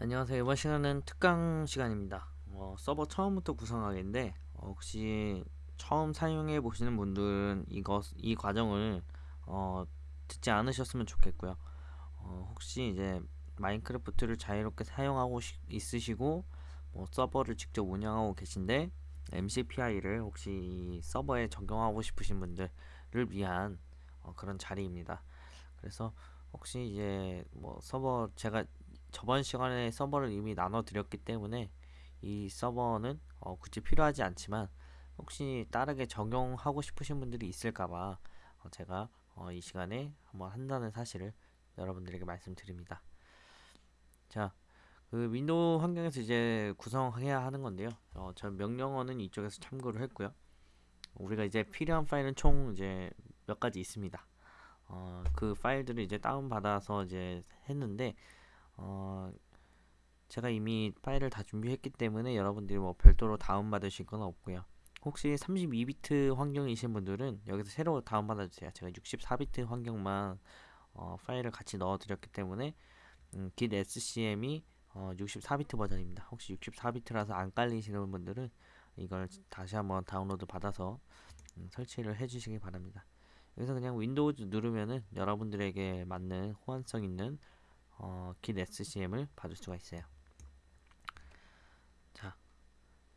안녕하세요. 이번 시간은 특강 시간입니다. 어, 서버 처음부터 구성하기인데 어, 혹시 처음 사용해 보시는 분들은 이것 이 과정을 어, 듣지 않으셨으면 좋겠고요. 어, 혹시 이제 마인크래프트를 자유롭게 사용하고 시- 있으시고 뭐 서버를 직접 운영하고 계신데 MCPI를 혹시 이 서버에 적용하고 싶으신 분들을 위한 어, 그런 자리입니다. 그래서 혹시 이제 뭐 서버 제가 저번 시간에 서버를 이미 나눠 드렸기 때문에 이 서버는 어, 굳이 필요하지 않지만 혹시 다르게 적용하고 싶으신 분들이 있을까봐 어, 제가 어, 이 시간에 한번 한다는 사실을 여러분들에게 말씀드립니다. 자, 그 윈도우 환경에서 이제 구성해야 하는 건데요. 어, 저 명령어는 이쪽에서 참고를 했고요. 우리가 이제 필요한 파일은 총 이제 몇 가지 있습니다. 어, 그 파일들을 이제 다운받아서 이제 했는데 어, 제가 이미 파일을 다 준비했기 때문에 여러분들이 뭐 별도로 다운받으실 건 없고요. 혹시 32비트 환경이신 분들은 여기서 새로 다운받아 주세요. 제가 64비트 환경만 어, 파일을 같이 넣어 드렸기 때문에 음, git scm이 어, 64비트 버전입니다. 혹시 64비트라서 안 깔리시는 분들은 이걸 다시 한번 다운로드 받아서 음, 설치를 해 주시기 바랍니다. 여기서 그냥 윈도우 누르면은 여러분들에게 맞는 호환성 있는 어, git scm을 받을 수가 있어요. 자,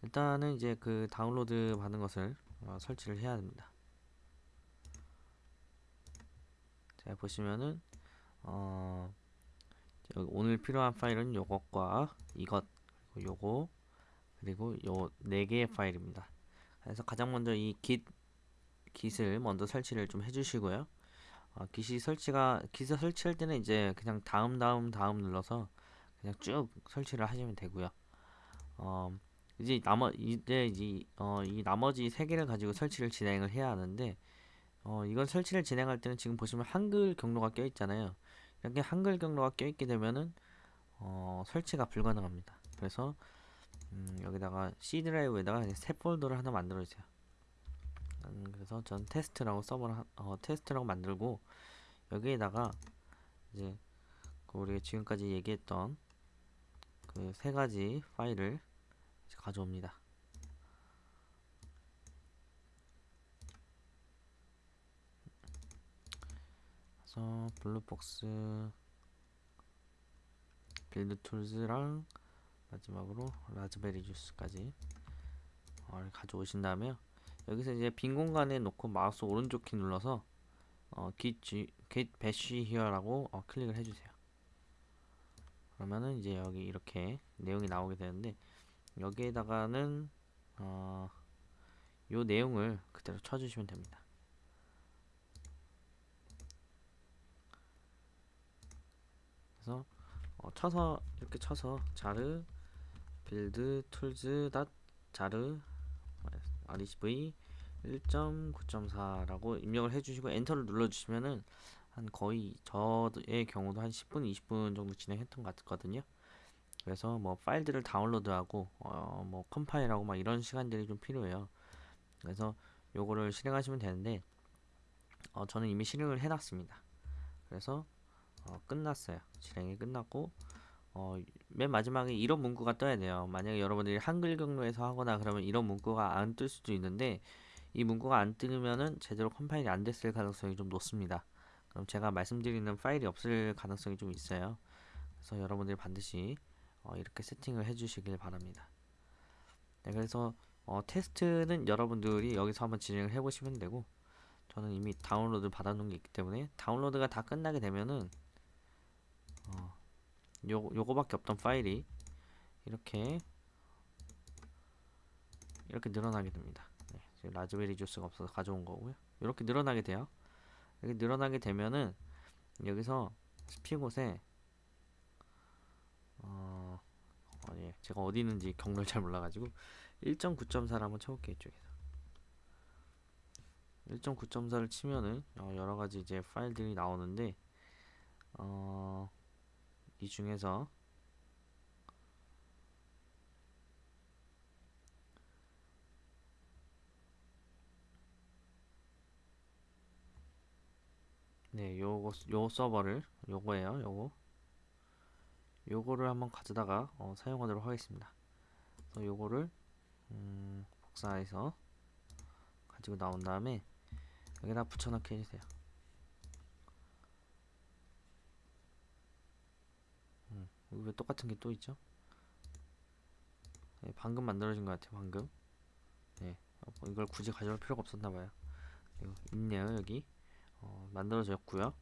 일단은 이제 그 다운로드 받은 것을 어, 설치를 해야 됩니다. 자, 보시면은 어, 오늘 필요한 파일은 요것과 이것 그리고 요거 그리고 요 네 개의 파일입니다. 그래서 가장 먼저 이 git git을 먼저 설치를 좀 해주시고요. 어, git이 설치가 git 설치할 때는 이제 그냥 다음 다음 다음 눌러서 그냥 쭉 설치를 하시면 되고요. 어, 이제 나머 이제 이, 어, 이 나머지 세 개를 가지고 설치를 진행을 해야 하는데 어, 이건 설치를 진행할 때는 지금 보시면 한글 경로가 껴 있잖아요. 이렇게 한글 경로가 껴 있게 되면은 어, 설치가 불가능합니다. 그래서 음, 여기다가 C 드라이브에다가 새 폴더를 하나 만들어 주세요. 음, 그래서 전 테스트라고 서버를 하- 어, 테스트라고 만들고 여기에다가 이제 그 우리가 지금까지 얘기했던 그 세 가지 파일을 가져옵니다. 그래서 블루박스 Build Tools랑 마지막으로 Raspberry Juice까지 어, 가져오신 다음에요. 여기서 이제 빈 공간에 놓고 마우스 오른쪽 키 눌러서 어, git, git bash here라고 어, 클릭을 해주세요. 그러면은 이제 여기 이렇게 내용이 나오게 되는데 여기에다가는 어, 요 내용을 그대로 쳐주시면 됩니다. 그래서 어, 쳐서 이렇게 쳐서 jar Build Tools dot jar rev 1.9.4라고 입력을 해주시고 엔터를 눌러주시면은 한 거의 저의 경우도 한 10분, 20분 정도 진행했던 것 같거든요. 그래서 뭐 파일들을 다운로드하고 어, 뭐 컴파일하고 막 이런 시간들이 좀 필요해요. 그래서 요거를 실행하시면 되는데 어, 저는 이미 실행을 해놨습니다. 그래서 어, 끝났어요. 실행이 끝났고 어, 맨 마지막에 이런 문구가 떠야 돼요. 만약에 여러분들이 한글 경로에서 하거나 그러면 이런 문구가 안 뜰 수도 있는데 이 문구가 안 뜨면은 제대로 컴파일이 안 됐을 가능성이 좀 높습니다. 그럼 제가 말씀드리는 파일이 없을 가능성이 좀 있어요. 그래서 여러분들이 반드시 어, 이렇게 세팅을 해주시길 바랍니다. 네, 그래서 어, 테스트는 여러분들이 여기서 한번 진행을 해보시면 되고 저는 이미 다운로드 받아놓은 게 있기 때문에 다운로드가 다 끝나게 되면은 어, 요, 요거밖에 없던 파일이 이렇게 이렇게 늘어나게 됩니다. 네, 라즈베리 주스가 없어서 가져온 거고요. 이렇게 늘어나게 돼요. 이렇게 늘어나게 되면은 여기서 스피곳에 어, 어, 예, 제가 어디 있는지 경로를 잘 몰라가지고 1.9.4를 한번 쳐볼게요 이쪽에서 1.9.4를 치면은 어, 여러가지 이제 파일들이 나오는데 어, 이 중에서 네, 요거 요 서버를 요거예요. 요거 요거를 한번 가져다가 어, 사용하도록 하겠습니다. 그래서 요거를 음, 복사해서 가지고 나온 다음에 여기다 붙여넣기 해주세요. 음, 여기 왜 똑같은 게 또 있죠? 네, 방금 만들어진 것 같아요. 방금. 네, 이걸 굳이 가져올 필요가 없었나 봐요. 있네요 여기. 어, 만들어졌고요.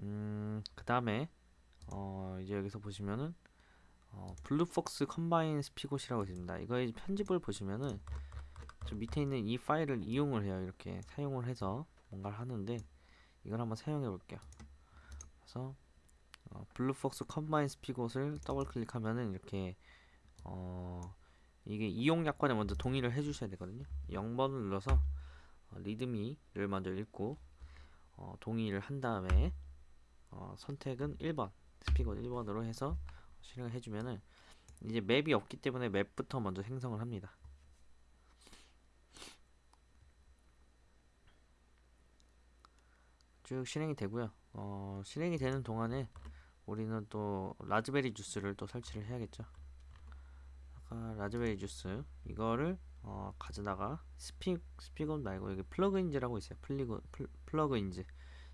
음, 그 다음에 어, 이제 여기서 보시면은 어, Bluefox Combine Spigot이라고 있습니다. 이거의 편집을 보시면은 저 밑에 있는 이 파일을 이용을 해요. 이렇게 사용을 해서 뭔가를 하는데 이걸 한번 사용해 볼게요. 그래서 어, Bluefox Combine Spigot을 더블 클릭하면은 이렇게 어, 이게 이용 약관에 먼저 동의를 해주셔야 되거든요. 0번을 눌러서 어, 리드미를 먼저 읽고 어, 동의를 한 다음에 어, 선택은 1번 스피곳 1번으로 해서 실행을 해주면은 이제 맵이 없기 때문에 맵부터 먼저 생성을 합니다. 쭉 실행이 되고요. 어, 실행이 되는 동안에 우리는 또 Raspberry Juice를 또 설치를 해야겠죠. 아까 Raspberry Juice 이거를 어, 가져다가 스피 Spigot 말고 여기 plugins라고 있어요. 플리고 플, plugins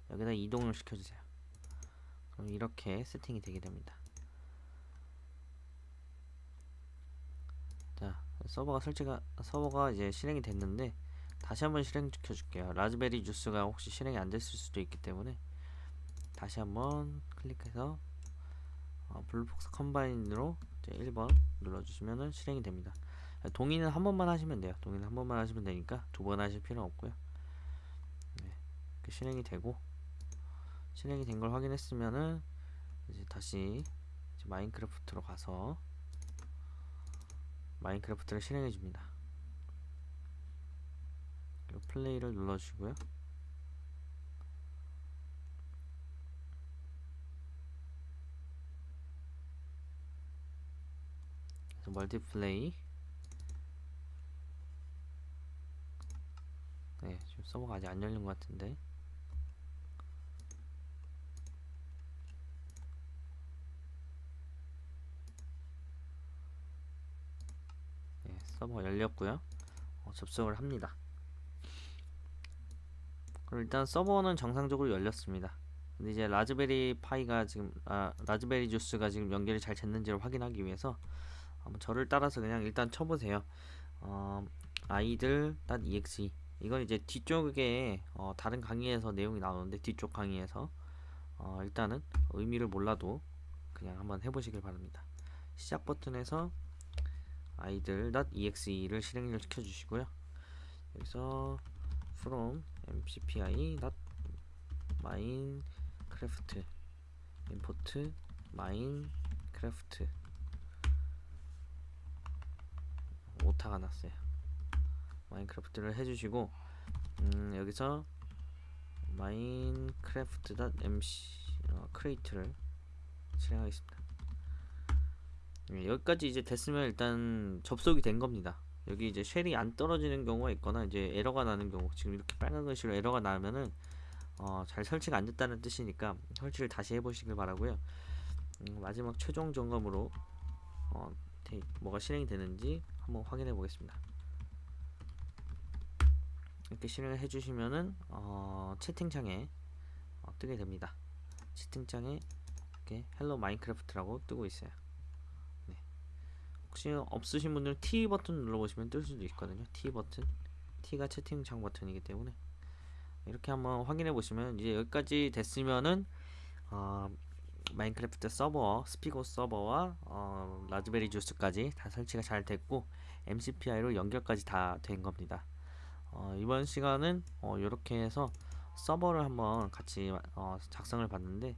여기다 이동을 시켜주세요. 그럼 이렇게 세팅이 되게 됩니다. 자 서버가 설치가 서버가 이제 실행이 됐는데 다시 한번 실행시켜 줄게요. Raspberry Juice가 혹시 실행이 안 됐을 수도 있기 때문에 다시 한번 클릭해서 어, Bluefox Combine으로 이제 1번 눌러주시면 실행이 됩니다. 동의는 한 번만 하시면 돼요. 동의는 한 번만 하시면 되니까 두 번 하실 필요 없고요. 네, 실행이 되고 실행이 된 걸 확인했으면은 이제 다시 이제 마인크래프트로 가서 마인크래프트를 실행해 줍니다. 플레이를 눌러주시고요. 멀티플레이. 네 지금 서버가 아직 안 열린 것 같은데. 네 서버가 열렸고요. 어, 접속을 합니다. 그럼 일단 서버는 정상적으로 열렸습니다. 근데 이제 라즈베리 파이가 지금 아, 라즈베리 주스가 지금 연결이 잘 됐는지를 확인하기 위해서 한번 저를 따라서 그냥 일단 쳐보세요. 어, 아이들.exe 이건 이제 뒤쪽에 어, 다른 강의에서 내용이 나오는데 뒤쪽 강의에서 어, 일단은 의미를 몰라도 그냥 한번 해보시길 바랍니다. 시작 버튼에서 아이들.exe를 실행을 시켜 주시고요. 여기서 from mcpi.minecraft import minecraft 오타가 났어요. 마인크래프트를 해주시고 음, 여기서 마인크래프트.mc 어, create를 실행하겠습니다. 네, 여기까지 이제 됐으면 일단 접속이 된 겁니다. 여기 이제 shell이 안 떨어지는 경우가 있거나 이제 에러가 나는 경우 지금 이렇게 빨간 글씨로 에러가 나면은 어, 잘 설치가 안 됐다는 뜻이니까 설치를 다시 해보시길 바라고요. 음, 마지막 최종 점검으로 어, 뭐가 실행이 되는지 한번 확인해 보겠습니다. 이렇게 실행을 해주시면은 어, 채팅창에 어, 뜨게 됩니다. 채팅창에 이렇게 Hello Minecraft라고 뜨고 있어요. 네. 혹시 없으신 분들은 T 버튼 눌러보시면 뜰 수도 있거든요. T 버튼 T가 채팅창 버튼이기 때문에 이렇게 한번 확인해 보시면 이제 여기까지 됐으면은 어, 마인크래프트 서버, Spigot 서버와 어, Raspberry Juice까지 다 설치가 잘 됐고 MCPI로 연결까지 다 된 겁니다. 어, 이번 시간은 어, 이렇게 해서 서버를 한번 같이 어, 작성을 봤는데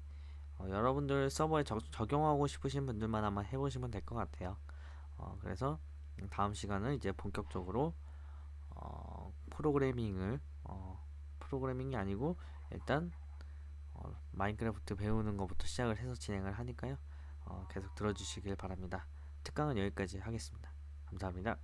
어, 여러분들 서버에 적, 용하고 싶으신 분들만 한번 해보시면 될 것 같아요. 어, 그래서 다음 시간은 이제 본격적으로 어, 프로그래밍을 어, 프로그래밍이 아니고 일단 어, 마인크래프트 배우는 것부터 시작을 해서 진행을 하니까요. 어, 계속 들어주시길 바랍니다. 특강은 여기까지 하겠습니다. 감사합니다.